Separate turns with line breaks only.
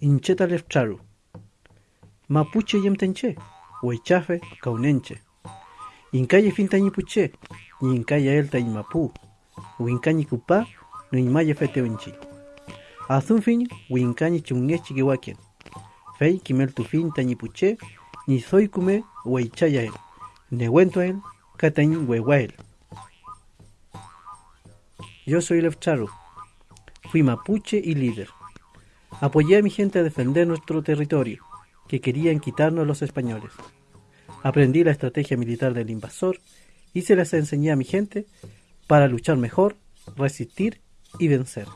incheta lefcharu. Mapuche yemtenche, huechafe caunenche. Incaye fintañipuche, y incaya elta mapu, wincañi cupa, no inmaya feteuinchi. Azun fin, wincañi chungechi guaquien. Fei kimel tu fin ni soy kume huechaya él. Nehuento él, catañ huehuael. Yo soy Lefcharu. Fui mapuche y líder. Apoyé a mi gente a defender nuestro territorio, que querían quitarnos los españoles. Aprendí la estrategia militar del invasor y se las enseñé a mi gente para luchar mejor, resistir y vencer.